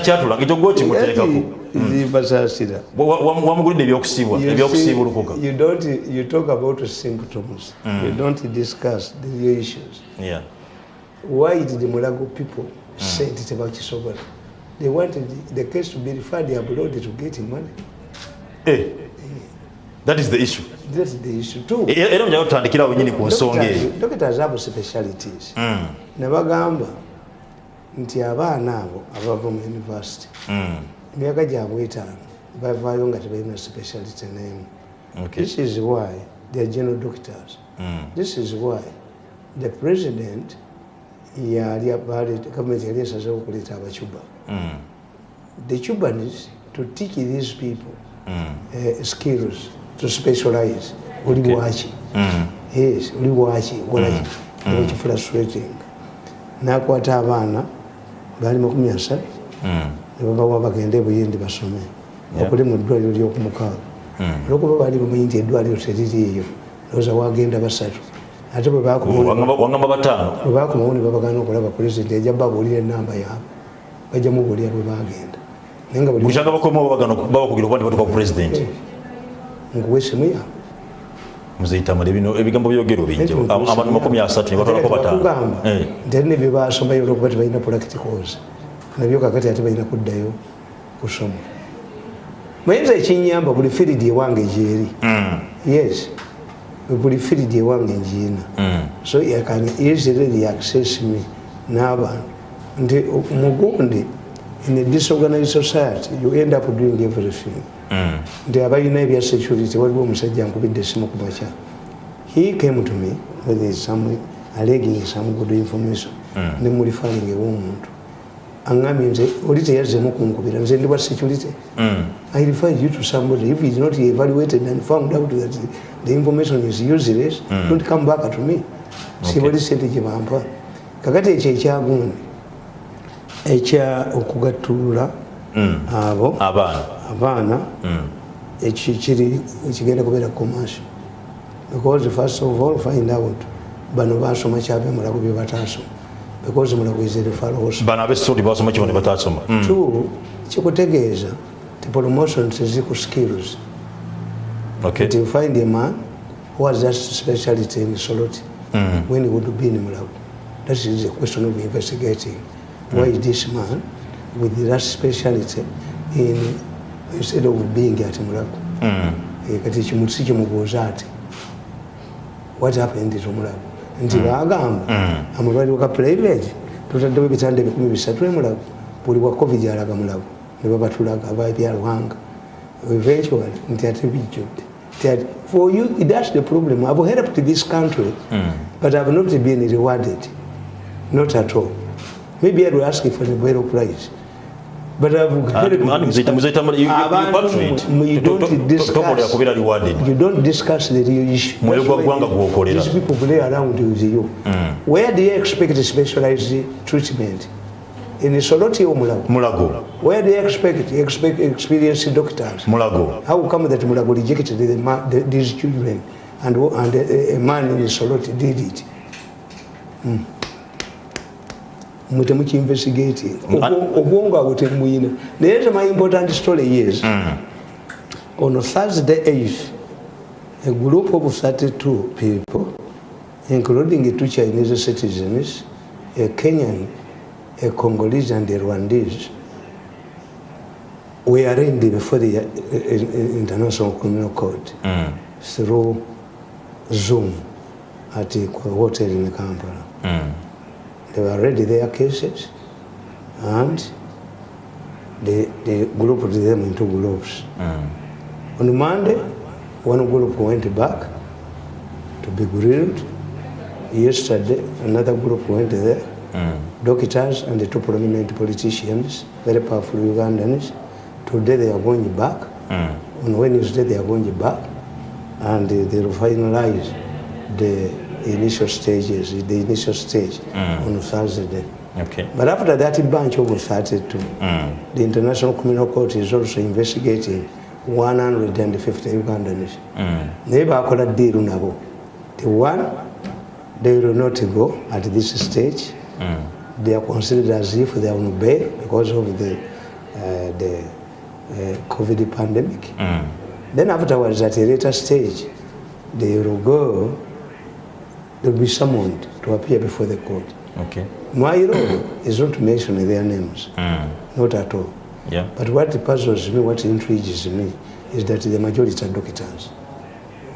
takyatulanga ekyo gwe kimuteekako zibasaasira wamugulidde ebyokusiibwa ebyokusiibulukuka you don't you talk about symptoms you don't discuss the real issues Yeah. why did the mulago people say nti tebakisobola they wanted the case to be referred abroad to get money Eh, that is the issue that is the issue too E- era mujaga tutandikirawo wenyini ku nsonga eyo Doctors- have specialities Mm, ne bagamba nti abaana abo abava mu university mm, emyaka gyabwe etaano bavaayo nga tebalina speciality okay. this is why they are general doctors. Mm, this is why the president gavumenti yali esazeho okuleeta abacuba mm, the cubans to teach these people uh, skills to specialize oli waki yes oli waki kolaki ekifrustrating nakwata abaana baali makumi asatu nebabawa bagende ebuyindi basome. Okuli mu ddwaliro lyokumukaaga. Olwokuba baali bamanyi nti eddwaliro teririiyo lowooza wagenda basatu. Ate bwe bakomawo Wangamba wangamba bataano. Bwe bakomawo ne babagana okulaba pulezidenti ejja babuulira enamba yaabwe bajja mubuulira bwe bagenda naye nga buli bukyanga bakomawo babakugira okuba ntibatuka ku pulezidenti. Nkuwesemu yaabwe muzitamala ebino ebigambo byogero bijja abantu makumi asatu ne batwalako bataano. nti ali nebyo basomayo olwokuba tebalina practicals nabyo kakati ate balina kuddayo kusoma. Mayinza ekinyamba buli firidi ewange gyeri mm, yes. Buli firidi ewange ngiina mm, so can easily access me n'abantu. Nti mugundi in a disorganized society you end up doing everything. Mm, nti abalina ebya security waliwo omusajja nkubidde esimu ku makya he came to me with some alleging some good information. Ne mulifaling ew'omuntu aŋambye nze oli teyazzemu kunkubira nze ndi bwa security. Mm. I refer you to somebody. If it's not evaluated and found out that the, the information is useless, don't come back to me. Sibali sente gye bampa. Kakati ekyo ekyagundi ekya okugattulula abo abaana abaana eki kiri ekigenda kubeera commercial because first of all find out bano basoma kyabe mulago bye bataasoma because mulago is a referral hospital. bano abesodi basoma kibo ne batasoma Mm, Two, kikutegeeza ti promotion teziku skills okay. You find a man who has that speciality in Soloti Mm. when he would be in Mulago. That is a question of investigating. Why is this man with that speciality in instead of being at Mulago? Mm, Eh, kati kimuntu si kimubuuza ati what happened to Mulago? Nti bagamba amalwaliro ga private tutaddewo ebitanda ebikumi bisatu e Mulago. Buli wa covid alaga Mulago ne babatulaga ababyalwanga eventually nti ate bijjudde. Nti ate- for you that's the problem. I've helped this country but I've not been rewarded. Not at all maybe I will ask for the Nobel prize but I've Andi this muzaita- country. muzaita muli- you- you- you you don't discuss you don't discuss the real issue. These people play around with you. Where do you expect specialized treatment? In Soloti or Mulago? mulago Where do you expect, you expect experienced doctors? mulago How come that Mulago rejected the, the, these children and, and a, a man in Soloti did it? Mm. Mwe temukiinvestigating. Obwo- obwongo abo temuyina. Naye te my important story is on thursday 8th a group of 32 people including two chinese citizens a kenyan a congolese and a rwandese were arraigned before the uh, uh, international criminal court through zoom at a hotel in kampala they were ready their cases and they, they grouped them into groups. On Monday, one group went back to be grilled. Yesterday, another group went there. Doctors and the two prominent politicians, very powerful Ugandans. Today they are going back. On Wednesday they are going back, and they will finalize the initial stages, the initial stage mm. on Thursday. okay. But after that bunch of 32, mm. the International Criminal Court is also investigating 150 Ugandans. Mm. Naye bakola deal nabo. The one, they will not go at this stage. They are considered as if they are on bail because of the uh, the uh, COVID pandemic. Then afterwards, at a later stage, they will go, they'll be summoned to appear before the court. Okay. My role is not to mention their names, Mm. not at all. Yeah. But what puzzles me, what intrigues me, is that the majority are doctors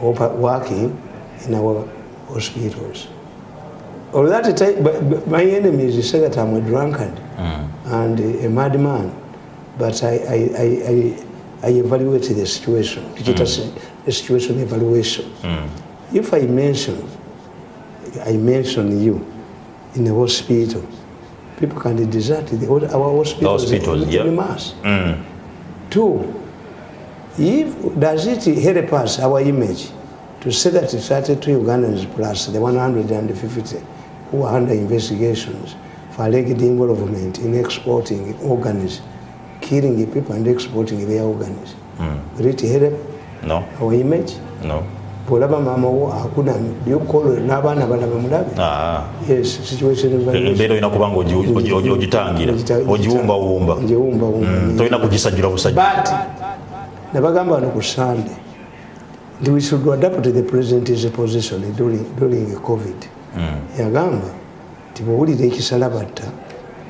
working in our hospitals. All that time, but, my enemies say that I'm a drunkard mm. and a, a madman, but I, I, I, I, I evaluate the situation. It is mm. a situation evaluation. Mm. If I mention, I mention you in a hospital, people can desert the, our hospital. hospitals, yeah. in mass. Mm. Two, if does it help us our image to say that 32 Ugandans plus the 150 who are under investigations for alleged involvement in exporting organs, killing people and exporting their organs, will it help No. our image? No. Bwolaba maama wo akuna byokolo n'abaana balaba mulabe. Ah. evaluation. embeera olina kubanga ogi- ogi- ogi- ogitangira Ogita- ogiwumbawumba. Mm, tolina kugisajjula busajja. But nabagamba wano ku sunday nti we should adapt the president's position during, during covid. Yagamba nti bwowulira ekisala batta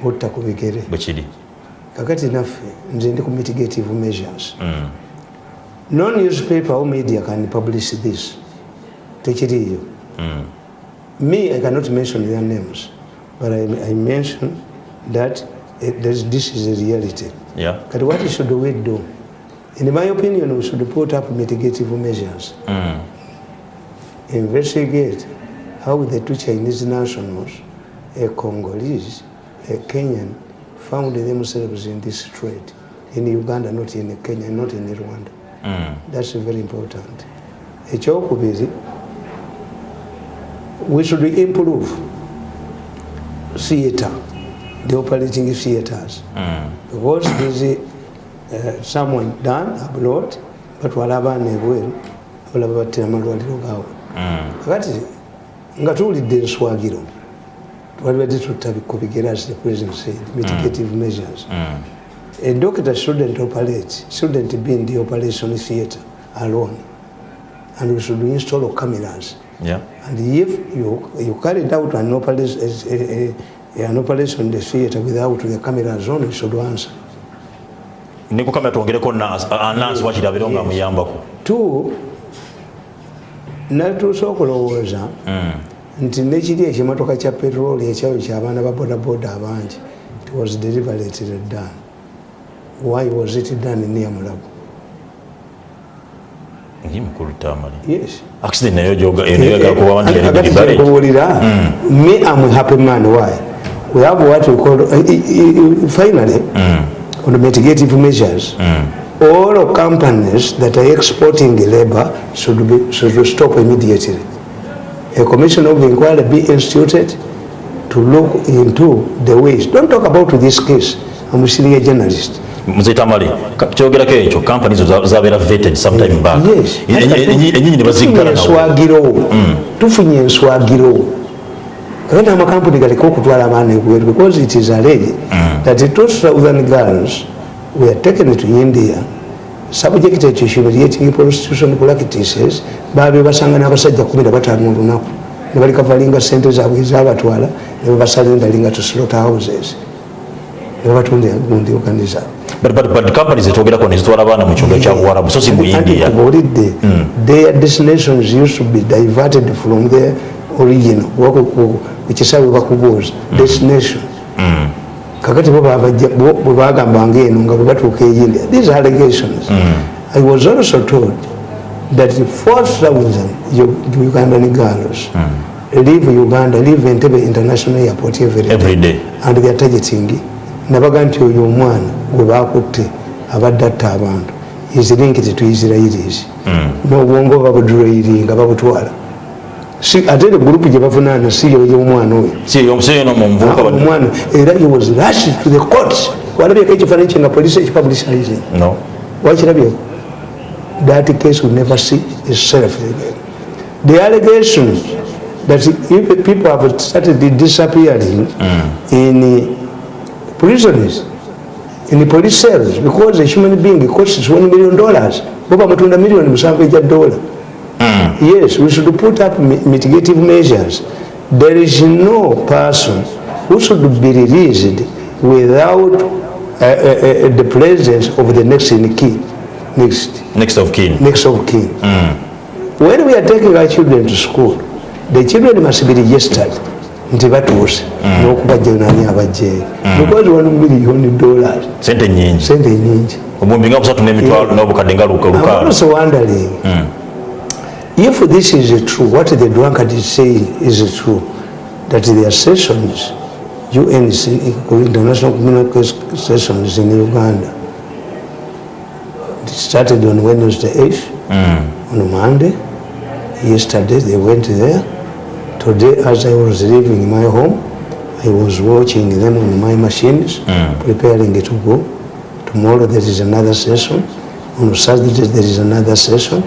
otta ku bigere. Bwe kiri. Kakati naffe nze ndi ku mitigative measures no newspaper or media can publish this tekiriiyo me i cannot mention their names but i, I mention that eh, there's- this is a reality Yeah. But what should we do? In my opinion, we should put up mitigative measures. Investigate how the two Chinese nationals, a Congolese, a Kenyan, found themselves in this trade in Uganda, not in Kenya, not in Rwanda. That's very important. Ekyokubiri, we should improve theatre, the operating theatres. because there's uh, someone done abroad batwala abaana ebweru abalaba battira amalwaliro gaabwe. Kakati nga tuwulidde enswagiro twalibadde tutta ku bigere as the president said mitigative measures a doctor shouldn't operate shouldn't be in the operation theatre alone. And we should install cameras. Yeah. and if you, you carried out an operation, a, a, an operation in the theatre without the cameras on, you should answer. ne ku kamera twongereko anansi wakirabiro nga muyambako two natuuse okulowooza nti nekiri ekimotoka kya petroli ekyayo kyabaana ba bodaboda abangi. It was deliberately done why was it done near mulago ngi mukulu tamali yes. Accident Kakati deliberate. kyenkubuulira me I'm a happy man why? We have what we call uh, finally on the mitigative measures all companies that are exporting labor should be should stop immediately. A commission of inquiry be instituted to look into the ways. Don't talk about this case. I'm a senior journalist muze tamale ka- kyogerako ekyo kampani zo zabera zabeera vetted sometime back. Enyinyi ne baziggala tufunye nawo enswagiro. Tufunye enswagiro. Kakati amakampuni galeka okutwala abaana ebweru because it is alleged that two southern girls were taken to india. Subjected to humiliating prostitution practices babe basanga n'abasajja kumi na bataano olunaku ne balikavalinga sente zaabwe ezabatwala ne babasalendalinga to slot houses ne babatundira gundi organiza But- but- but companies zetwogerako nezitwala abaana mu kyalo kya buwarabu so si mu india nkubuulidde their destinations used to be diverted from their origin wako ku- ku ku kisaawe bakubuuza destination. Kakati bo babajja- bo bagambanga eno nga batuuka eyindia these allegations. I was also told that 4000 Ug- ugandan girls leave uganda leave Entebbe international airport every day. Every day. And they are targeting nabaga nti oyo omwana gwe bakutte abadde atta abantu. Linked to israelis n'obwongo babudroiringa babutwala. Si- ate ero gurupu gye bavunaana si yoyo omwana oyo. Si eyo si eno mu nvubuka bano- omwana era he was rushed to the court. Walabyeko ekifaananyi kye nga polisi ekipublicizing wakirabyeko that case will never see itself again. The allegation that if people have started disappearing in prisons in the police cells because a human being costs 1 million dollars. Boba mutunda million musanvu eja dola yes we should put up mi- mitigative measures. There is no person who should be released without uh, uh, uh, the presence of the next in key. Next. Next of kin. Next of kin. When we are taking our children to school the children must be registered nti batuuse n'okubajjayo nani abajjaeyo because one million dollars. Sente nyingi sente nyingi obuwumbi nga busatu n'emitwalo n'obukadde nga luka I'm lukaalo also wondering if this is true, what the drunkard is saying is true, that their sessions, UNC, International Community Sessions in Uganda, it started on Wednesday 8th, on Monday. Yesterday they went there. Today, as I was leaving my home, I was watching them on my machines, mm. preparing to go. Tomorrow there is another session. On Saturday there is another session.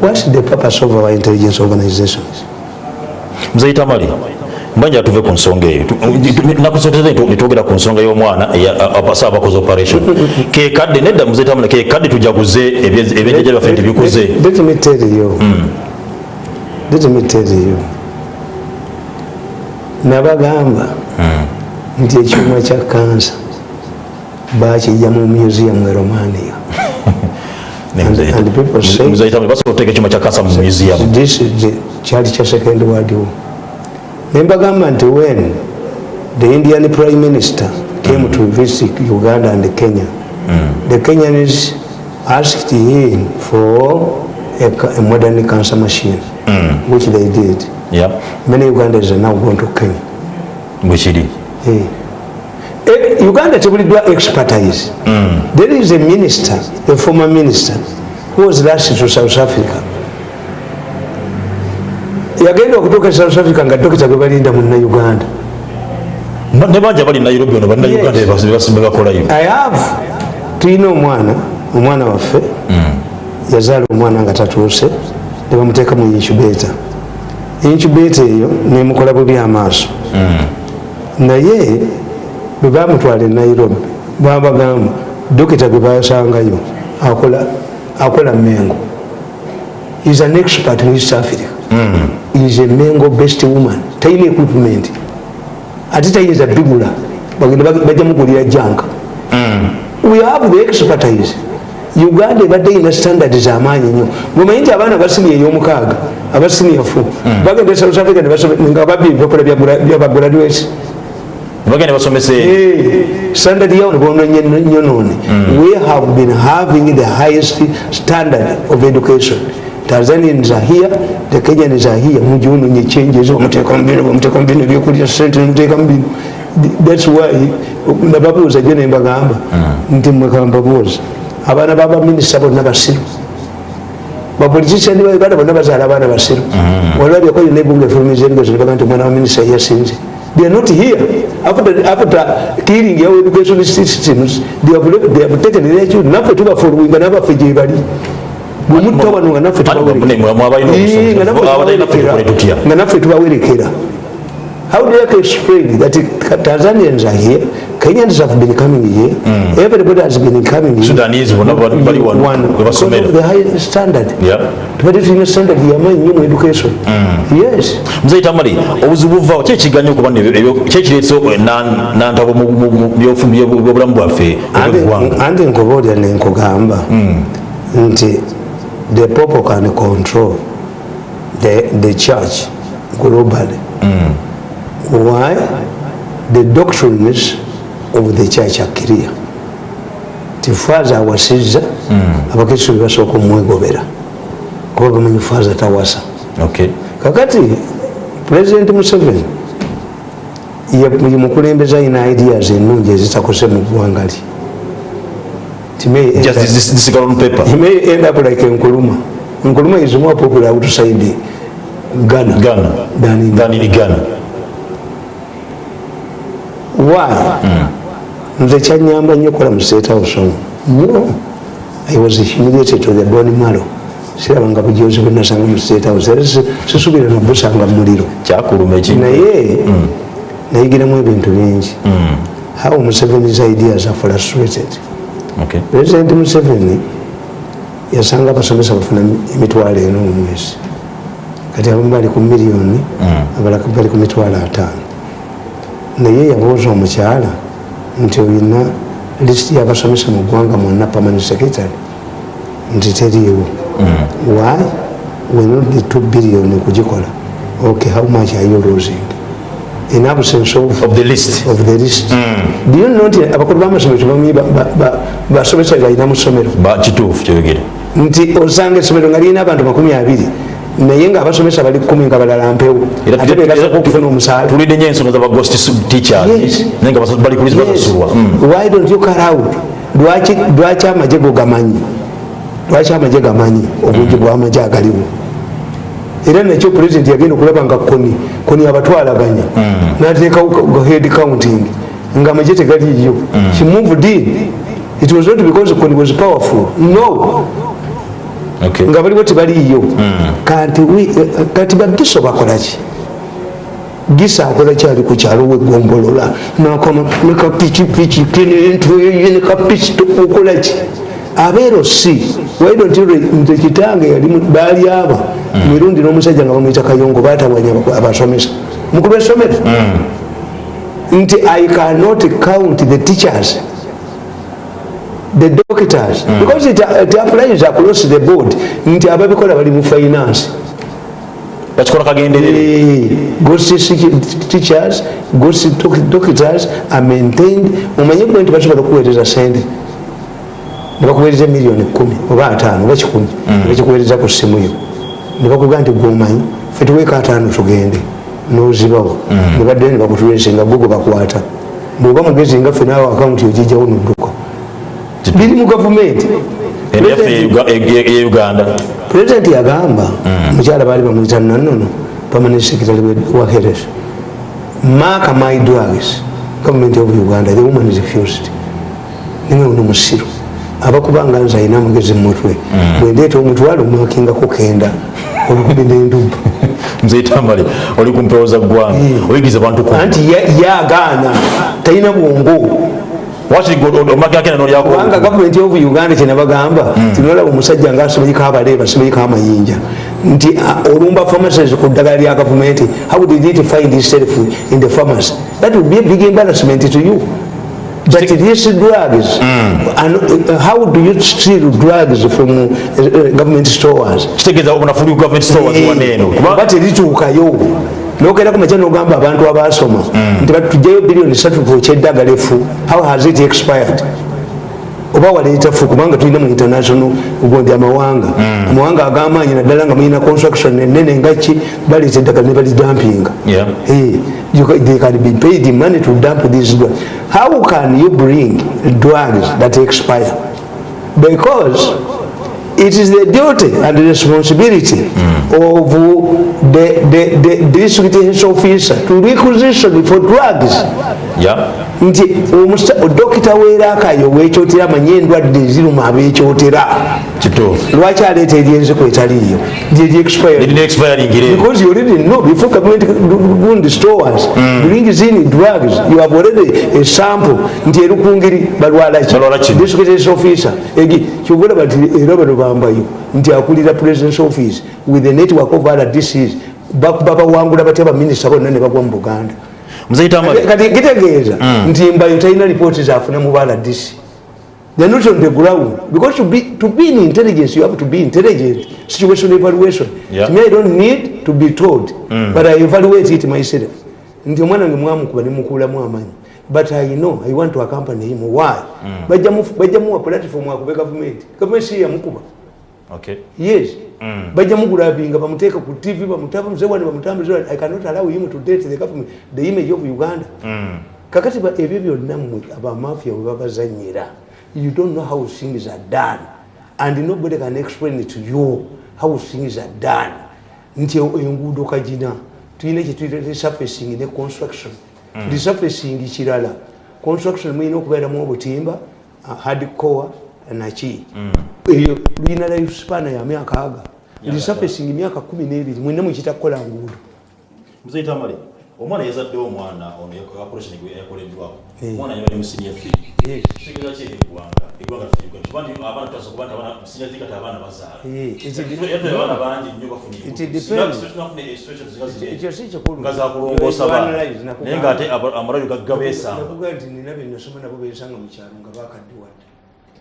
What's the purpose of our intelligence organizations? Mzee Tamari, mbanja tuve ku nsonga eyo nakusoteze nitwogera ku nsonga y'omwana asa abakoze operation kekadde nedda muzeyi ke kekadde tujaguze ebye- ebyenjajja byaffe bikuze Let, let me tell you. Let me tell you. Nabagamba nti ekyuma kya kansa bakijja mu museum e Romania. Kyali kya second world war. nembagamba nti when the Indian prime minister came mm. to visit Uganda and Kenya, mm. the Kenyans asked him for a, a modern cancer machine, mm. which they did. Yeah. Many Ugandans are now going to Kenya. bwekiri Eh. Eh, Uganda tebuliddwa expertise. There is a minister, a former minister, who was last to South Africa. yagenda okutuuka South Africa nga dokita gwe balinda munna Uganda. Ba- ne banja bali nairobi ono bannayuganda Yes. bebakolayo I have tulina omwana omwana waffe yazaala omwana nga tatuuse ne bamuteeka mu incubator incubator eyo nemukola bubi amaaso. Naye bwe bamutwala e nairobi babagamba dokita gwe basangayo akola mengo is an expert in east africa is a mengo best woman. Talina equipment. Ate tayinza bigula bagenda bajja mugulira janka we have the expertise uganda ebadde ina standard zamaanyi nnyo. Bwemanyi nti abaana basini ey'omukaaga abasiniafu bagenda e south africa nga babbi bakola byabagraduate bagenda basomese standard yao ne bononye nnyo noone. We have been having the highest standard of education. Tanzanians are here the kenyans are here. Mujunonye changes bamuteeka mubino bamuteeka mubino ebyokulya sente nemuteeka mubino thats why nababuuza jo nembagamba nti mwekambabuuza abaana babaminisita bonna basiru. Bapolitician bauganda bonna bazaala abaana basiru. Olwabyako yona ebunga efulumiza ebigezo nibaga nti omwana wa minisita yasinze. They are not here. After, after killing our education systems they have, they have taken their children naffe tubafolowinga nabaffe gyebali bwemutta wano nga naffe mwe mwabalina nga naffe abatalina ffe tukole tutya? Tubawerekera- nga naffe tubawerekera. How do you explain that tanzanians are here kenyans have been coming here. Mm. everybody has been coming here. Sudanese bali one, one, One, we because of the high standard. Yeah. tubadde tulina standard yamaanyi nnyo mu education. Mm. yes. Mzee tamale obuzibu buvaawo ki ekiganya okuba kyekireetese nantabo mu byobulamu bwaffe ebyoggwanga andi nkubuulira nenkugamba nti the people can control the, the church globally. Why? The doctrines of the church are clear ti faaza awasizza abakristo bebasooka omwegobera kuba bamanyi faaza tawasa Okay. kakati president museveni ye mukulembeza alina ideas ennungi ezitakose mu ggwanga li It may end Just up- this- this girl on paper. he may end up like Nkuruma. Nkuruma is more popular outside Ghana, Ghana. than in Than in Ghana. Why? Nze kyanyamba nnyo kola mu state house omwo. No. I was humiliated to the bone marrow. Sirabanga bujozi bwe nasanga mu state house. Era si- sisuubira nabusanga mu muliro. kyakuluma eki naye nayigiramu ebintu bingi how Museveni's ideas are frustrated. Okay. President Museveni yasanga abasomesa bafuna emitwalo eno mu mwezi kati abamu bali ku miliyoni abalala bali ku mitwalo ataano naye yabuuza omukyala nti olina lisiti y'abasomesa mu ggwanga mwonna permanent secretary? Nti teriiwo. Why? Wenodde 2 billion okugikola okay how much are you losing? In absence of Of the list. of the list. Do you know nti abakulu b'amasomero tebamanyi ba- ba- ba- basomesa galina mu ssomero? Kituufu kyoyogere. nti osanga essomero nga lirina abantu makumi abiri naye ngaabasomesa bali kumi nga balala mpewo. Era ate tuli- begasooka okufuna omusaala. tulidde nyo ensonga za baghost teachers. Yes. naye nga basa- bali basasulwa why don't you out? Lwaki amagye go gamanyi lwaki amagye gamanyi? Obungi bwamagye agaliwo. Era nakyo pulezidenti yagenda okulaba nga koni koni abatwalaganya nateekawo head counting. Nga amagye tegaliyo she moved in. It was not because koni was powerful. No. Nga baliwo tebaliyo kanti wi- eh, kati bagiso bakolaki gisa akola kyali ku kyalo wegombolola nakama nekapikipiki kenentuyinekapiki okolaki abeero si. Nti kitange baali aba. Mirundi n'omusajja nga bamwita kayongo batawanya abasomesa. Mukulu wesomero nti i cannot count the teachers the doctors. Because it, it applies across the board. Nti ababikola bali mu finance. Bakikola kagenderere. Ghost teachers ghost doc- doctors are maintained. Omanye kuba nti basobola okuweereza sente? Nebakuweereza miliyoni kumi oba ataano oba kikumi. Nebakikuweereza ku simuyo nebakugaa nti gomanyi fe tuweeka ataano tugende nozibawo. Nebaddayo nebakutulese nga gogo bakwata. Bwoba mugezi nga fe naawe akawunti ogijjawo nodduka biri mu gavumenti. Eya uganda. Pulezidenti yagamba mukyala baali bamwita nanono permanent secretary wa heres mark my drugs government of uganda the woman is refused. Niwe uno musiru. Abakubanga nze alina amagezi mumutwe bwendeeta omutwalo omwakingako kenda. Olukumi nenduba nzeitamale oli ku mpewo za ggwanga oyigiriza bantu ku anti ya- yagaana talina bwongo kubanga gavumenti of uganda kyenabagamba tinolaba omusajja nga asomeyiko abaleeba asomeyiko amayinja. Nti olumba pharmacies ku ddagala lya gavumenti how did it find itself in the pharmacy? That would be a big embarrassment to you. But these drugs and uh, how do you steal drugs from uh, government stores? Kitegeeza obunafuli government nogenda ku makya nogamba abantu abasoma. Nti batujjayo biliyoni satu kyeddagala efu how has it expired? Oba fuku kubanga tulina mu international ugondi amawanga. Amawanga agamaanyi naddala nga mulina construction enene ngaki baleeta eddagala ne balidampinga. Eh, you they can be paid money to dump these drugs how can you bring drugs that expire? Because it is the duty and the responsibility of the, the, the district health officer to requisition for drugs. Nti omusa- dokita weerakayo wekyotera amanye endwadde eziruma abekyotera kituufu lwaki aleeta eryenziku etaliiyo Because you already know before government doing the stores, brings in drugs, you have already a sample. Nti erukungiri balwala ki? Balwala ki? District health officer. Egi kyobula bati era bano bambayo nti akulira president's office with the network of other DCs bakuba bawangula batya baminisita bonna ne bagwa mu Buganda. Kati kitegeeza nti mbayo talina lipooti zafuna mu bala DC. They're not on the ground because to be to be in intelligence you have to be intelligent. Situation evaluation. Yeah. To me I don't need to be told, but I evaluate it myself. Nti omwana wange mwamukuba ne mukuulamu amaanyi. But I know I want to accompany him. Why? Bajja mu bajja muwa platform akube government. Government si yamukuba. okay Yes. Bajja mugulabinga bamuteeka ku TV bamutaba mzee wani bamutambuza. I cannot allow him to date the government, the image of Uganda. kakati ba- ebyo byonna mmwe abamafia we babazanyira you don't know how things are done. And nobody can explain it to you how things are done. Nti e- enguudo kagina tulina kyetuyita resurfacing ne construction. Resurfacing kirala construction mulina okubeeramu obutimba uh, hardcore naki eyo luyina lifespan ya myaka aga. Resurfacing myaka kumi n'ebiri mwina mukita kukola nguudo. Muzeitamale omwana yazaddewo omwana ono operation yakoleddwako omwana senior three Yes. kitegeeza ki eggwanga eggwanga lifirigwa kuba nti abaana tutasobola kuba nti senior three kati abaana bazaala. Eh, it- yatula abaana bangi nnyo bafuna It enkutu. depends. Singa tunafuna situation zika ziri ekyo si kikulu. nga zakulongoosa naye ng'ate amalwaliro gagga beesamba nakugamba nti nina byenasoma nabo bensanga mu kyalo nga bakaddiwadde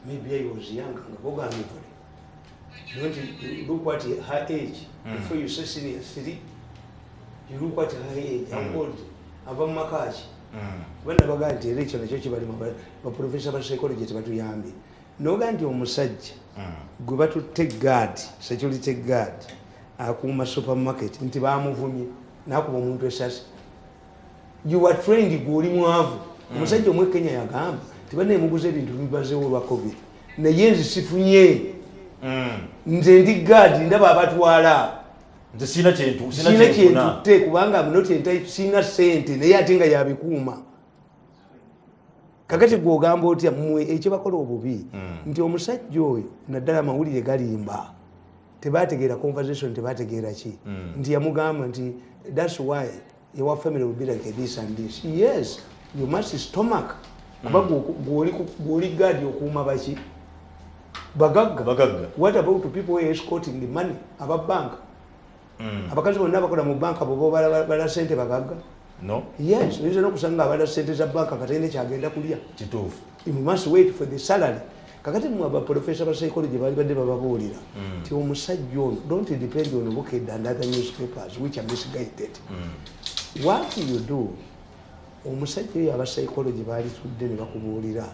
maybe I was young nga bogambye vule nti look what her age before you say senior three her age how old ava mu makaki bana bagaa nti era ekyo nakyo kibalimu baprofesa ba psychology tebatuyambye noga nti omusajja gwe batutte gaadi security guard akuuma supermarket nti bamuvumye nakuba omuntu esasi. You are trained gweoli mwavu. Omusajja omwe kenya yagamba tibanaemuguza ebintu bibazewo olwa covid. Naye nzi sifunye nze ndi gaadi ndaba abatwala nze sirina kyentu sina kyentutte kubanga mnot enti sina sente naye ate nga yabikuuma kakati gwogamba otya mmwe ekyo bakola obubi? Nti omusajja oyo naddala amawulire galimba. Tebategeera conversation tebategeera ki? Nti yamugamba nti thats why your family will be like this and this. Yes you must stomach. Kuba gwoli gaadi okuuma baki? Bagagga. What about people escorting money? Ababanka abakazi bonna bakola mu banka boba bala sente bagagga. No. Yes oyinza nokusanga abala sente za banka katende kyagenda kulya. Kituufu. You must wait for the salary. Kakati mwe abaprofesa ba psychology bali badde bababuulira nti omusajja ono don't depend on buked and other newspapers which are misguided. What you do? Omusajja oyo aba psychology baali tudde ne bakubuulira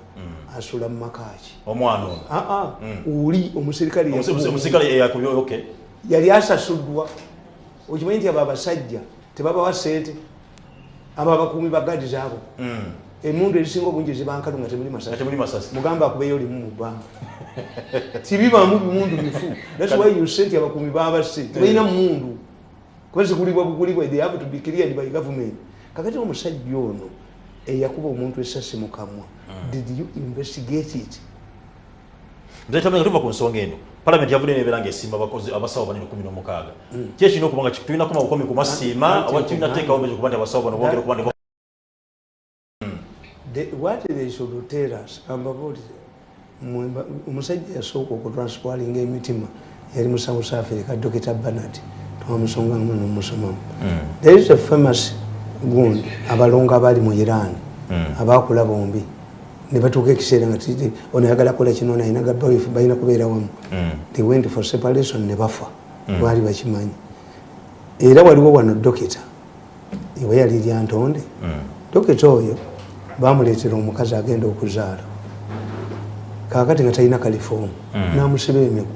asula mu makaki omwana ono? Aa oli omusirikale Omuse- yakubuulira. omusirikale eyakubye okay. Yali asasuddwa okimanyi nti abo abasajja tebabawa sente abo abakuumi bagadi zaabo emundu ezisinga obungi zibankalu nga temuli masasi. Mugamba akubeyo olimu mu bbanga tibibaamu bimundu bifu thats why you senti abakuumi babasse tebalina mundu kuba zikulibwa bukulibwa they have to be cleared by government. Kakati omusajja ono eyakuba omuntu esasi mu kamwa did you investigate it? Nze tuva ku nsonga eno palamenti yavudde nebeera ngaesimba abakozi abasawo banene kumi n'omukaaga ki ekirina okuba nga tulina kuma bukomi ku masiima Anti- oba tulina teekawo mezo kuba nti abasawo bano bongere kuba nti The, what they should tell us ambabuulire mmwe ba- omusajja yasooka okutransparinga emitima yali mu south africa dr banat twamusonga nomusomamu there is a famous gundi abalongo abali mu iran abakula bombi ne batuuka ekiseera nga ono ayagala kola kino ono ayina gabawifu balina kubeera wamu. They went for separation ne bafa. Baali bakimanyi. Era waliwo wano dokita ewe yali lyantonde dokita oyo bamuleetera omukazi agenda okuzaala. Kakati nga talina kalifoomu namusiba emigu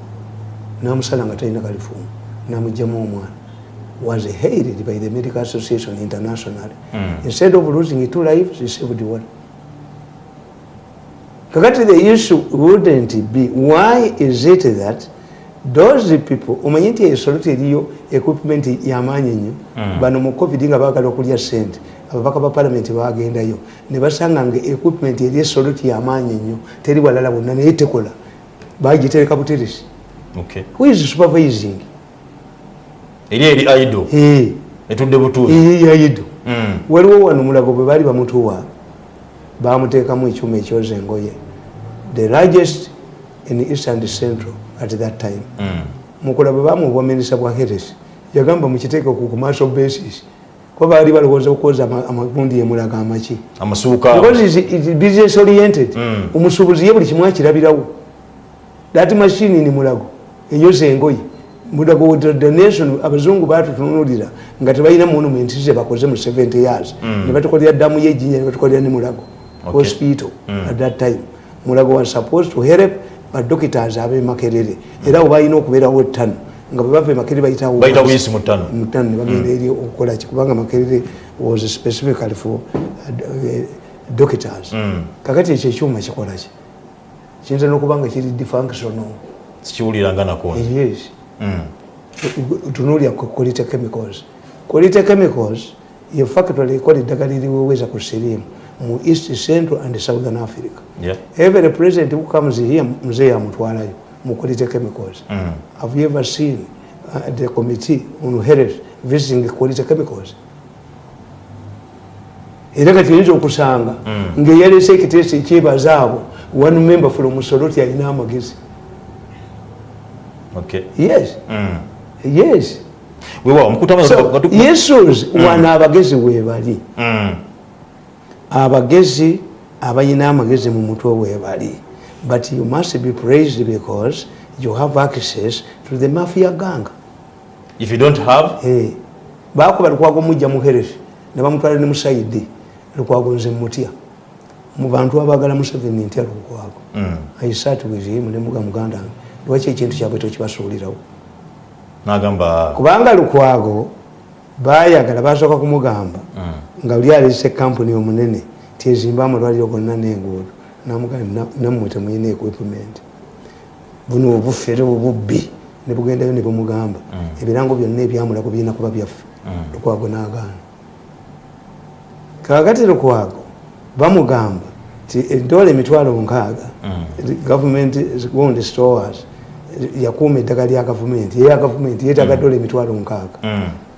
namusala nga talina kalifoomu namugjamu omwana. Was hated by the medical association internationally. Instead of losing two lives he saved one kakati the issue wouldn't be why is it that those people omanyi nti esoloti eriyo equipment yamaanyi nnyo bano mu covid nga baagala okulya sente ababaka ba palamenti bagendayo ne basanga nga equipment eri esoloti yamaanyi nnyo teri walala bonna naye tekola. Bagitereka buteresi. Okay. who is supervising? Eri eri aido. Eh, etudde butuuzi eh, yayido Mm. waliwo wano mulago bwe baali bamutuwa bamuteekamu ekyuma ekyoza engoye the largest in east and central at that time. Mm. mukula bwe bamubomeresa bwa heres yagamba mukiteeke ku commercial basis kuba baali balowooza okwoza ama- amagundi emulaga amaki. Business oriented. Mm. omusuubuzi ye buli kimu akirabirawo. That machine ni mulago eyoza engoye mulago wa donation abazungu batutunulira nga tebalina monument ze bakoze mu 70 years. Ne batukolera ddamu yejinja ne batukolera ne mulago Okay. hospital at that time. Mulago was supposed to help badoctors abemakerere era oba alina okubeerawo ttano nga bwe bava emakerere bayitawo bayita buyisi mu ttano mutano nebagenda eri okukola ki kubanga makerere was specifically for uh, uh, doctors kakati ekyo ekyuma kikola ki? Kiyinza n'okuba nga kiri defunctional sikiwuliranga nako yes. Tunuulya quality chemicals. Quality chemicals ye factory ekola eddagala eriweweza ku sirimu mu east central and southern africa Yeah. every president who comes here mzee yamutwalayo mu quality chemicals Mm. have you ever seen uh, the committee on health visiting quality chemicals era kati oyinza okusanga ngaeyalese ekiteeso ekyebaza abo one member from musoloti alina amagezi Okay. yes Mm. yes weewaawo mukutama so yesus wano abagezi webali Mm. Abagezi abalina amagezi mu mutwe webali but you must be praised because you have access to the mafia gang. If you don't have Eh, bakuba lukwago mujja muherefe ne bamutwala ne musaidi lukwago nze mutya mu bantu abagala museveni ntya lukwago Mm. aisat with him ne muga muganda lwaki ekintu kyabwe tokibasuulirawo? Nagamba kubanga lukwago bayagala basooka kumugamba nga oli alese kampuni omunene tezimba amalwaliro gonna nenguudo. Namugamba nammwe temuyina equipment. Buno obufere obubbi ne bugendayo ne bumugamba. Ebirango byonna ebyamulago birina kuba byaffe. Lukwago nagaana. Kakati lukwago bamugamba ti edola emitwalo nkaaga gavumenti wound stores yakuuma eddagala lya gavumenti eya gavumenti yeetaga dola emitwalo nkaaga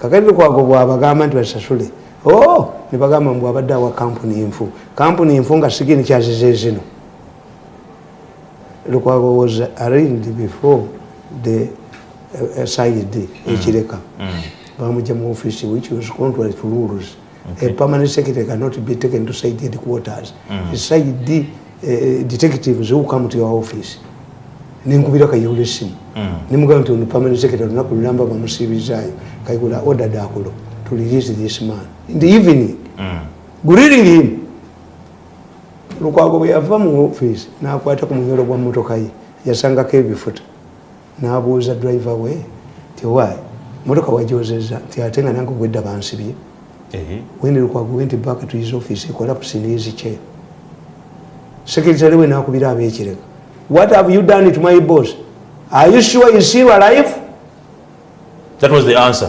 Mm. kakati lukwago bwabagamba nti basasule o nebagamba mbwabadde awa kampuni enfu kampuni enfu nga sigini kyazize zino lukwago was arraigned before the uh, uh, side ekireka. Bamujja mu office which was contrary to rules a permanent secretary cannot be taken to side headquarters. Mm. side uh, detectives who come to your office nenkubira kayihula esimu. Nemugamba nti ono permanent secretary olunaku lulamba bamusiibizaayo kayihula ordered akulo to release this man. In the evening. Guliring him. Lukwago bwe yava mu office nakwata ku munyolo gwa motoka ye yasangako ebifuta. Nabuuza driver we ti why? Motoka wajozeza ti ate nga nange gwedda bansibye. When lukwago went back to his office he collapsed in his chair. Secretary we nakubira abekireka what have you done to my boss? Are you sure is still alive that was the answer.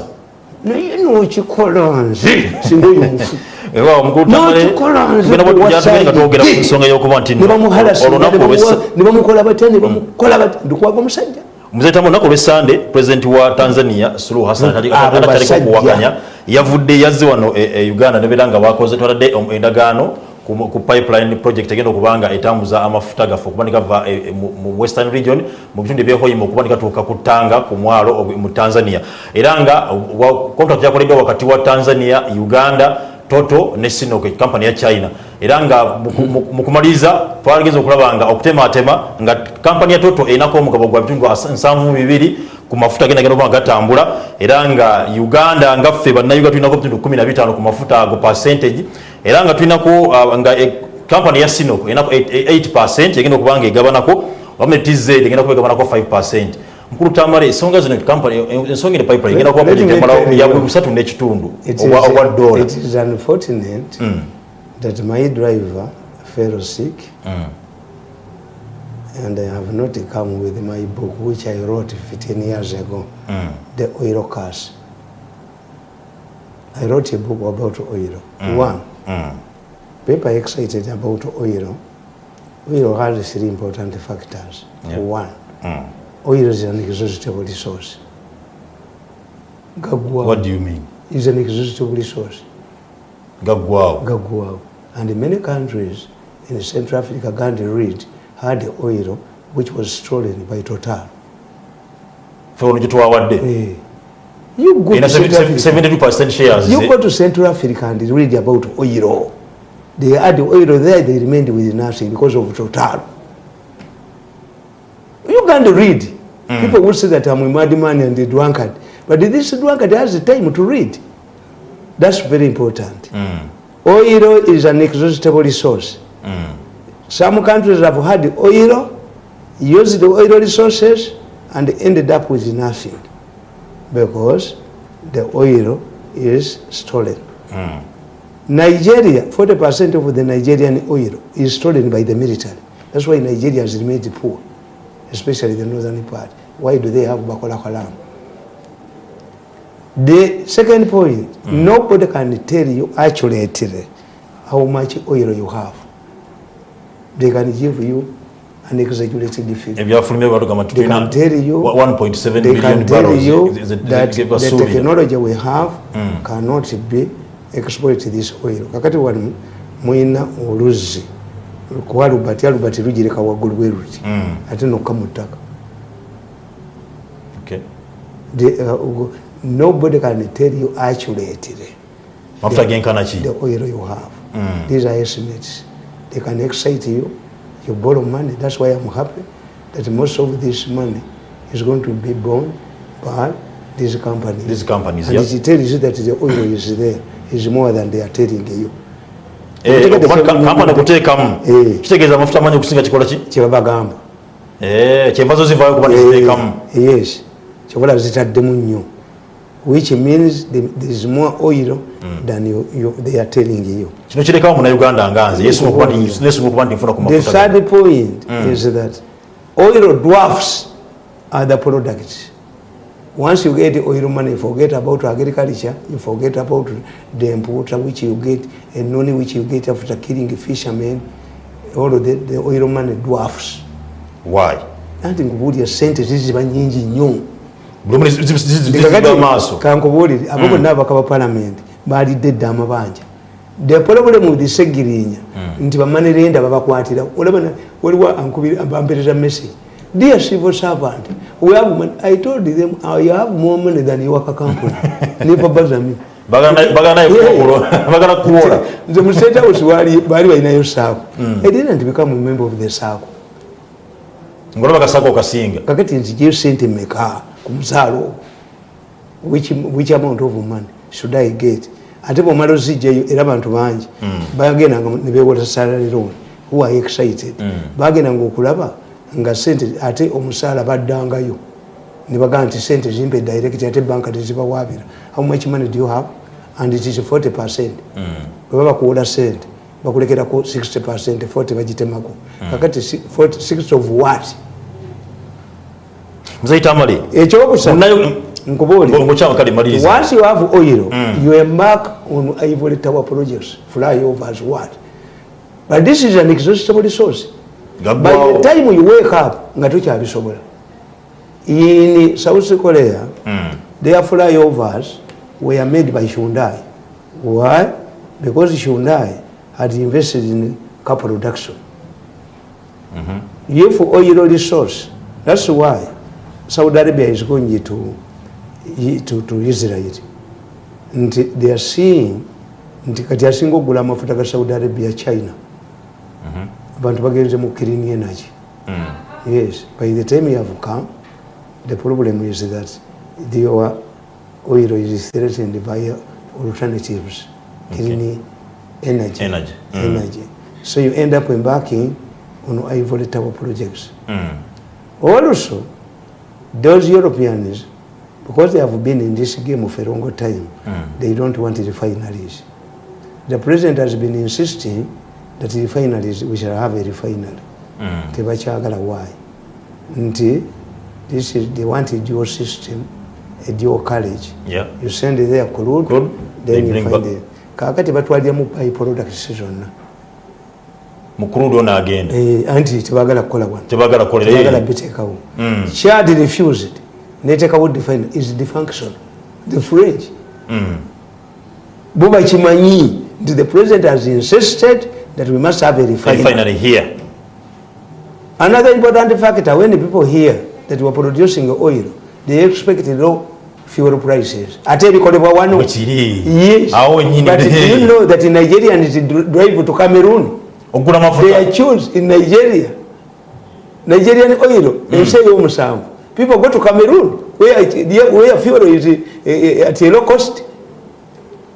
Naye nokikola nze singa oyo mufu weewaawo mukulu tamale N'okikola nze tugenda bwe tujatugenda nga twogera ku kuwasayidi. nsonga y'okuba nti ne bamuhalasa olunaku olw'essa- ne bamukola batya ne bamukola batya ndikwaga omusajja muzee tamu olunaku olwesande pulezidenti wa tanzania suluhu hassan Mm. atali- Abo ataliko basajja. kuwakanya yavudde yazze wano e- e uganda nebeera nga bakoze twaladde om- endagaano ku pipeline project egenda kubanga etambuza amafuta gaffe okuba va e- e- mu- western region mu bitundu ebyehoyima okuba kubanika ku ttanga ku mwalo mu tanzania. Era nga contract yakoleddwa wakati wa tanzania uganda toto ne sinoke kampani ya china. Era nga mu- mu- mu kumaliriza twageza okulaba nga okutematema nga kampani ya toto erinaku omugabo gwa bitundu nsanvu bibiri ku mafuta genda nga gatambula. Era nga uganda nga ffe bannayuga tulinako bitundu 15 ku mafuta ago percentage era nga tulinako uh, nga kampani ya sinok erinako 8 egenda okuba nga egabanako ne tz egenda kuba egabanako 5 mukulu tamale ensonga zino ensonga ene pipeline egenda kuba Let me project emala tell you. ya busatu n'ekitundu It obwa dola unfortunate that my driver fell sick and I have not come with my book which I wrote 15 years ago, The Oil Curse. I wrote a book about oil. One, people are excited about oil. Oil has three important factors. Yeah. One, oil is an exhaustible resource. Gaggwawo what do you mean is an exhaustible resource. gaggwawo Gaggwawo. And many countries in Central Africa, Gandhi Reed, had oil which was stolen by Total. fe ono gyetwawadde Eh, You go, ena to Central Africa, 72 shares you go to Central Africa and read about oil. They had the oil there, they remained with nothing because of Total. You can't read. People would say that I'm a madman and a drunkard. But this drunkard has the time to read. That's very important. Oil is an exhaustible resource. Some countries have had oil, used the oil resources, and ended up with nothing because the oil is stolen. Hmm. Nigeria, 40% of the Nigerian oil is stolen by the military. That's why Nigeria has remained poor, especially the northern part. Why do they have Bakola Haram? The second point, hmm. nobody can tell you accurately how much oil you have. They can give you an exaggerated figure. ebyafulumya byatugamba They can tell you, 1.7 they million can tell barrels you that the technology we have cannot be exploit this oil kakati wano mwina oluzzi kuba albert albert lugireka waggulu bwe ruti Mm. ate nokka mu ttaka Okay. The, uh, nobody can tell you accurately mafuta genkana ki the oil you have. Mm. These are estimates. They can excite you. You borrow money. That's why I'm happy that most of this money is going to be borne by these companies. These companies, and yeah. it tells you that the oil is there is more than they are telling you. Eh, kampani okuteekamu Eh. kitegeeza amafuta amanyi okusinga kikola ki kyebabagamba Eh, kyenva zo zivaayo kuba neziteekamu yes kyobola zitaddemu nnyo which means the- there is more oil than you, you, they are telling you kino kirekawo munauganda nga nze yesunga okuba nti- nesunga okuba nti nfuna ku The mafuta third point is that oil dwarfs other products. Once you get oil money, forget about agriculture, you forget about the importer which you get, and money which you get after killing fishermen. All of the, the oil money dwarfs. why Anti nkubuulira sente ziziba nyingi nnyo. Buli omu zi- zi- zi- zi- ziba maaso. kankubuulire abo bonna abaka ba palamenti baalidde edda amabanja. The problem with segirinya. Nti bamanirenda babakwatira waliwo bampereza message dear civil servant we have money. i told them i have more money than your company kuwola- bagana kuwola nze mu state house baali balinayo saako i didn't become a member of the saako ngolaba kasako okasinga. Kakati nzijeyo sente meka ku musaala ogwo which, which amount of money should i get? Ate bwomala ozijjayo era abantu bangi bagendanga nebewota salary loan. Who are excited? Bagendanga okulaba nga sente ate omusaala baddangayo. Nebagaa nti sente zimpe direct ate banka tezibawabira how much money do you have? And it is 40 percent. Bweba bakuwola sente bakulekerako 60 percent 40 bagitemako. Kakati si- 40 60 of what? Muzayita amali. Ekyokusatu Munayo- nkubuulira ngokyama kale maliriza once you have oil you embark on ivory tower projects flyovers what? But this is an exhaustible resource by Gaggwawo. the time you wake up nga tokyabisobola. In south korea their flyovers were made by hyundai. Why? Because hyundai had invested in car production. If oil resource that's why saudi arabia is going to, to, to israel. Nti they are seeing nti kati asinga okugula amafuta ga saudi arabia china. Abantu bagenze mu clean energy yes. By the time you have come the problem is that the oil is threatened by alternatives. Clean energy Energy. Mm. energy so you end up embarking on ivory tower projects Mm. also those europeans because they have been in this game for a long time they don't want refineries the president has been insisting that refineries we shall have a refinery Mm. tebakyagala why nti this is they want a dual system a dual college Yeah. you send it there crude, they then you bring find back- it kakati batwaliramu by products zonna. Mukuluudi ono agenda. Eh, anti tebagala kukola wano tebagala tebagala kukolera biteekawo. Mm. chad refused. Netekawo define is defunction. The french bo bakimanyi nti the president has insisted that we must have a refinery. here. Another important factor when people hear that we are producing oil they expect low fuel prices. Ate bikolebwa wano. Bwekiri. yes. Awo nyini. but do you know that nigerians drive to cameroon? Okugula they are choose in nigeria. Nigerian oil ensi ey'omusanvu people go to cameroon where, where fuel is uh, at a low cost.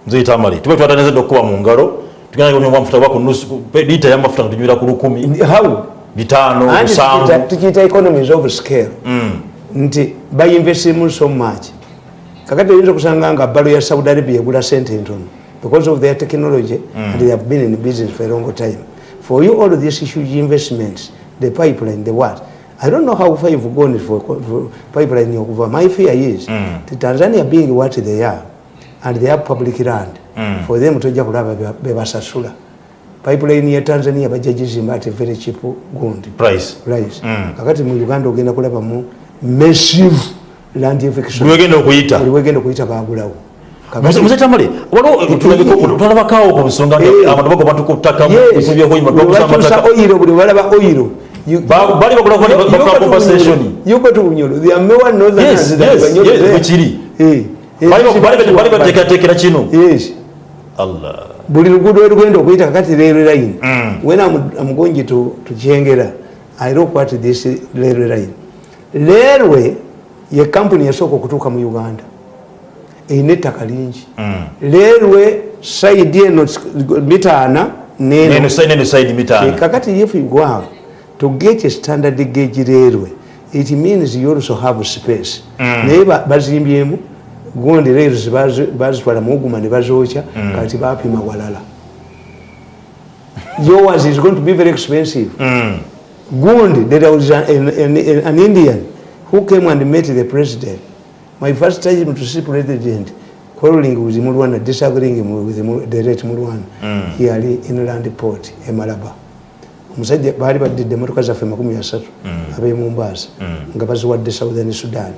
Mzee amali. Tube twatanezedde okukuba mu ngalo tugenda kunywa amafuta oba ku nusu pe- lita ya mafuta tunywera ku lukumi how? Bitano musanvu. tukiyita- economies of scale. Nti bayinvestimu so much kakati oyinza okusanga nga balo ya saudi arabia egula sente ntono. Because of their technology and they have been in business for a long time. For you all these huge investments the pipeline the what? I don't know how far you've gone for, for pipeline okuva my fear is the tanzania being what they are and they have public land for them tojja kulaba be- bebasasula pipeline ya tanzania bajja gizimba ate very cheap gundi price. Price. Kakati mu uganda ogenda kulabamu massive land buli wegenda okuyita wegenda okuyita bagulawo Kakati- muzetamale tulabakawo ku nsonga abantu bagoba bakuza bakyusa amataka oyiro buli balaba oyiro You- Ba- bali bakola You- you bafuna go to compensation Bunyoro. You go to Bunyoro. There are more northerners Yes, than yes, Banyoro yes, there. bwe kiri. Bali- kiri bali- kiri bali wabali. bateekerateekera kino Yes. allah buli luguudo werugenda okuyita kakati railway line Mm. when I'm, I'm going to, to kyengera i look at this railway line railway ye kampuni yasooka okutuuka mu uganda erina ettaka lingi Mm. railway side eno mita ana neno neno side neno side mitano kakati if you go out to get a standard gauge railway it means you also have space Mm. naye ba- bazimbyemu gundi rails bazi- bazitwala muguma ne bazookya Mm. kati bapima walala yours is going to be very expensive Mm. gundi there was an, an, an indian who came and met the president? My first time to see president quarreling with mulwana disagreeing with the late mulwana Mm. here inland port e malaba omusajja baali badidde emotoka zaffe makumi asatu ab'e mombasa nga baziwadde southern sudan.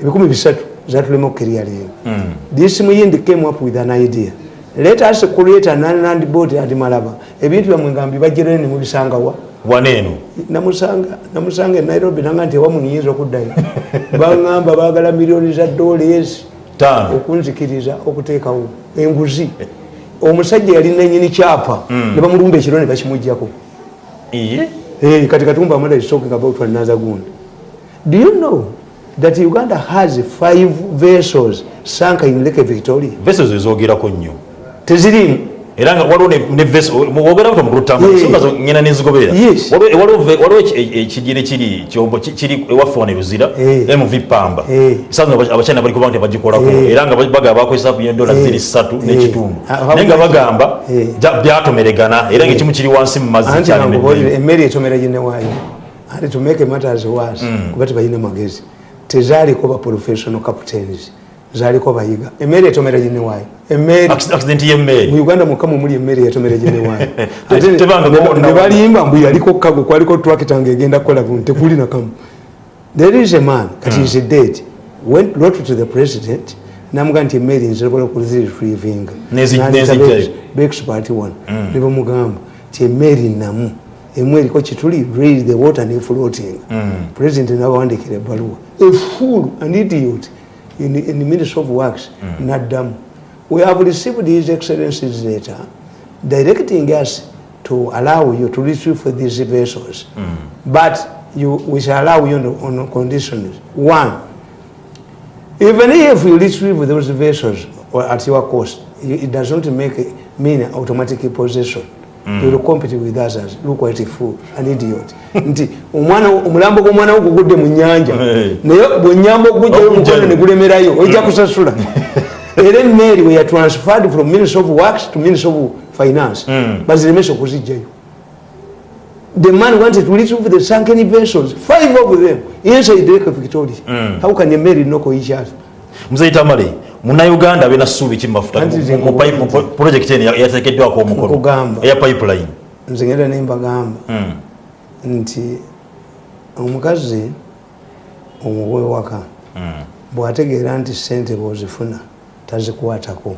Ebikumi bisatu zatulema okukerya leero. Mm. this muyindi came up with an idea. Let us create an inland boat at malaba. Ebintu byamwe nga mbibajjerayo ne mubisangawa waneeno namusanga e nairobi nanga nti ewamu niyinza okuddayo. Baŋŋamba baagala miliyoni za taano. okunzikiriza okuteekawo. Enguzi. Omusajja yali nanyini kyapa. Mm. ne bamulumba ekiro ne bakimugjako kati katumba amala is talking about Nazagund. Do you know that Uganda has five vessels sunk in Lake Victoria? veso ezoogerako nnyo. Tezirimu. Era nga waliwo ne- ne veso wogera buto mukulutambula Yeah. songa zo ngenda nenzigoberera Yes. Waliwo- e- ekigere kiri kyombo ki- kiri ewaffe wano eruzira Eh. mv pamba Eh. saza abachina bali kuba nti bagikolako Eh. era nga bagamba bakozesa kuyendola Eh. ziri ssatu Eh. n'ekitundu naye nga bagamba Eh. byatomeregana era nga ekimu kiri wansi mu mazzi Anti kyali nankubulire nedde. emmere etomera ginewaayo. Ati to make matters worse. Kuba tebalina magezi. Tezaaliko ba professional captains. Zaaliko bayiga. Emmere etomera ginewaayo. Y'emmeeri mu uganda mukama muli emmere yatomera ginewaayo Te- tebanga gona- ne balimba mbu yaliko kago kwaliko twakita ngaegenda kukola bunu tekuli nakamu there is a man kati is dead went wrote to the president namuga nti emmeri okuziretrievinga Nezi- nezijjayo. bexpart one. Ne bamugamba ti emmeri namu emu eriko kituli raise the water ne floating. President nabawandikira ebbaluwa. A fool an idiot in, in the ministry of works naddamu we have received his excellency's letter directing us to allow you to retrieve for these vessels. Mm. But you, we shall allow you on, on conditions. One even if you retrieve those vessels or at your cost, it does not make mean automatic possession. You will compete with others. Look what a fool, an idiot. Nti omwana omulambo gw'omwana wo gugudde mu nnyanja Hey. naye bw'ennyamba okugujjayo Okugjayo. omukono ne gulemerayo ojja kusasula era emmeeri we ya transferred from ministry of works to ministry of finance baziremesa okuzijjayo the man wanted to retrieve the sunken vessels five of them inside lake victoria how can a mary knock each other muzeyi tamale munauganda abeera ssuubi ki mu project eno yateekeddwako omukono. Eya pipeline. Nze ngenda nembagamba Mm. nti omukazi omuwe waka bwategeera nti sente bwozifuna tazikwatako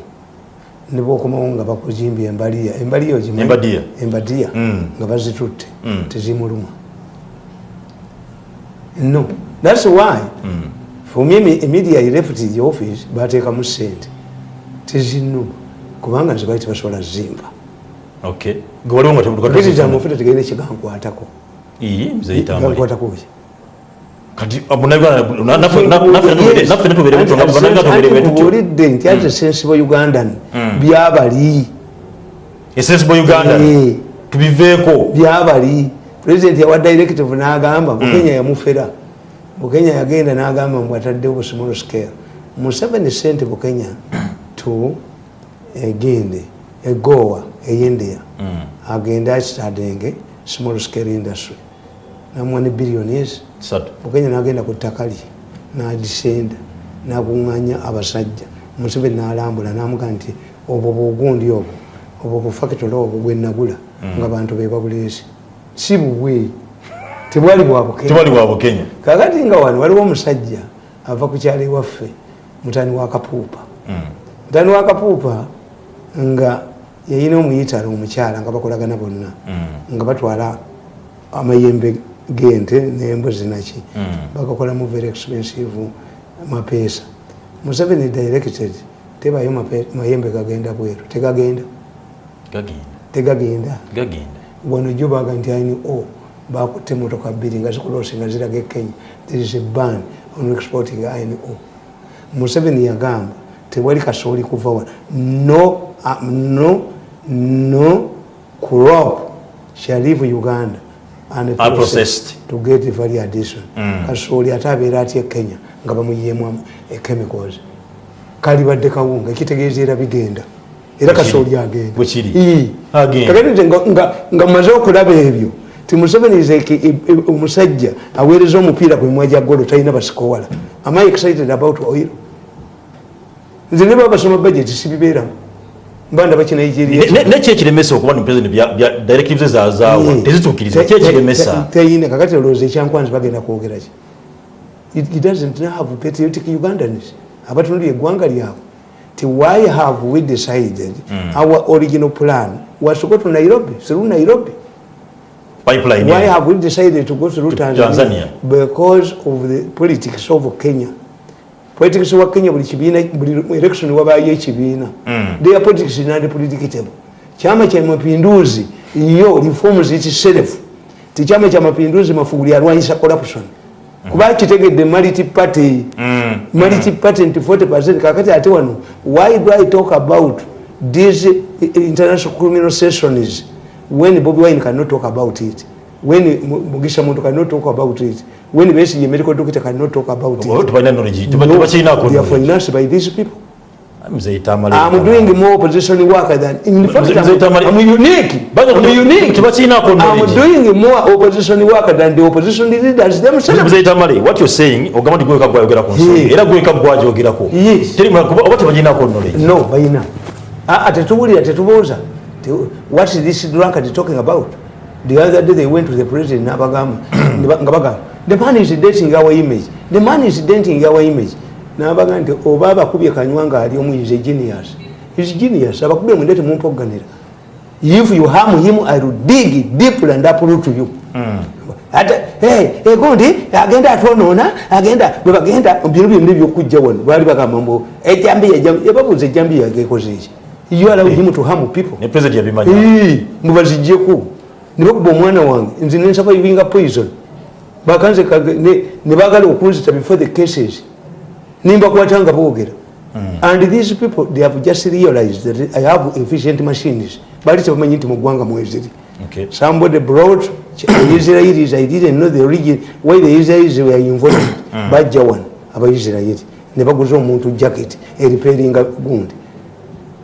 nibwokomawo nga bakujimbya embaliya. Embaliya ogimanyi? Embadiya. embadiya Mm. nga bazitutte tezimuluma. No. Thats why for me immediately left the office bateekamu sente. Tezinuma kubanga nze bali tebasobola zimba. Okay gwe waliwo nga president mufuta tegalina ekigankwatako muzeyi tamale gankwatako ki? Kati munauganda naffe natubeere betubeere tubuulidde nti ate sensible ugandan byabali. Esensible uganda tubiveeko. Byabali. President yawa directive n'agamba bukenya yamufera bukenya yagenda n'agamba mbu ataddewo bu small scale mu 7 cent bukenya to egende egowa eyindia agenda akitadenge small scale industry. Namwa ne billions satu bukenya nagenda ku ttaka lye nadisenda nakuŋŋanya abasajja. Museveni nalambula namuga nti obwo bwogundi obwo obwo bufakitola obwo bwenagula nga bantu bebabuleesi si bubwe tebwali bwa bukenya. Tebali bwa bukenya. Kakati nga wano waliwo omusajja ava ku kyalo ewaffe mutani wa kapuupa. Dani wakapuupa nga yayina omuyitalo omukyala nga bakolagana bonna Mm. nga batwala amayembe gente nembuzi naki Mm. bagakolamu very expensive mapeesa. Museveni directed tebayo mayembe gagenda bweru tegagenda. Gagenda. Tegagenda. Gagenda. Wano jo baga nti aini o bakutte motoka bbiri nga zikulose nga ziraga ekenya there is a ban on exporting iron o. Museveni yagamba tewali kasooli kuva wano. No, uh, no, no crop shall leave uganda Unprocessed. to get value addition. Mm. kasooli ate abeera atya e kenya nga bamuyiyemu chemicals. Kalibadde kawunga ekitegeeza era bigenda. Era kasooli agenda. Nga- nga mmaze okulaba ebyo ti museveni a- omusajja aweereza omupiira mimwa gya golo talina basikowala am I excited about oil? Nze ne baba basoma budget sibibeeramu. Mba ndaba ki nigeria neki ekiremesa okuba directives zazaawa tezituukiriza. Ki Te- te- ekiremesa? te- teyina kakati olowooza ekyankwanzi bagenda kwogera ki? It- doesn't have patriotic ugandans. Abatunulira eggwanga lyabwe. Ti why have we decided our original plan? Was to go to nairobi? Through nairobi pipeline Why have we decided to go through To Tanzania? Tanzania. Because of the politics of Kenya. Politics wa Kenya buli kibiina buli election wabaayo ekibiina. Mm. Their politics is not predictable. Chama cha mapinduzi yo reforms itself. Ti chama cha mapinduzi mafuguli alwanyisa corruption. Kuba kitegedde multi party Mm. multi party nti 40% kakati ate wano why do I talk about these international criminal sessions when Bobby Wine cannot talk about it when Mu- Mugisha Muntu cannot talk about it when Besigye medical doctor cannot talk about it tebalina knowledge No, tebakirinako they are financed by these people I'm doing more opposition work than in fact I'm unique I'm unique I'm knowledge doing more opposition work than the opposition leaders themselves what you saying ogamba nti gweka gwayogera ku nsonga Ye. era gweka gwajogerako Yes. Teri mu- kuba- oba tebakirinako knowledge no bayina aa tetuwulira tetubuuza Te- what is this drunkard talking about? The other day they went to the president nabagamba ne ba- nga bagamba the man is dating our image. The man is dating our image. Nabaga nti oba abakubye kanywa nga ali omu is a genius. Is genius. Abakubye mwende temumpoganira if you harm him i will dig deep and uproot you. Ate hey, hey, gundi agenda atwonoona agenda bwe bagenda bino byonna ebyokujja wano baali bagamba mbu ejambiya ejambiya- yababuuza ejambiya yagekoze eki you allow him to harm people. Ne president yabimanya Ee, mubazijjeko ne bakuba omwana wange. Nze nensavaivinga poison. Bakanze kage- ne- ne bagala okunzita before the cases. Nimbakwata nga boogera and these people they have just realized that i have efficient machines. Bali tebamanyi nti mugwanga mweziri. Okay. somebody brought israelis. I didn't know the origin why the israelis were involved. Bajja wano abaisirairi ne baguza omuntu jacket eriperinga gundi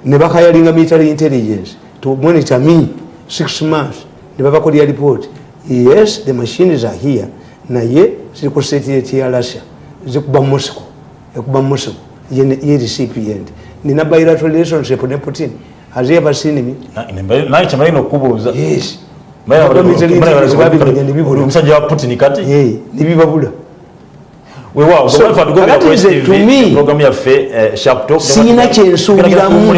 ne bakayalinga military intelligence. To monitor me six months ne babakolya report. Yes the machines are here. Naye ziri ku satellite ya russia. Zikuba moscow. Ekuba moscow. Ye ne- ye recipient nina bilateral relationship ne putin. Has ever seen me Na- ne- naye kyemalina okubuuza yes. Omusajja wa putin kati? Eh, ne bibabula weewaawo So, kakati nze, to me, programu yaffe eh, sharp talk Siyina kyensuubiramu.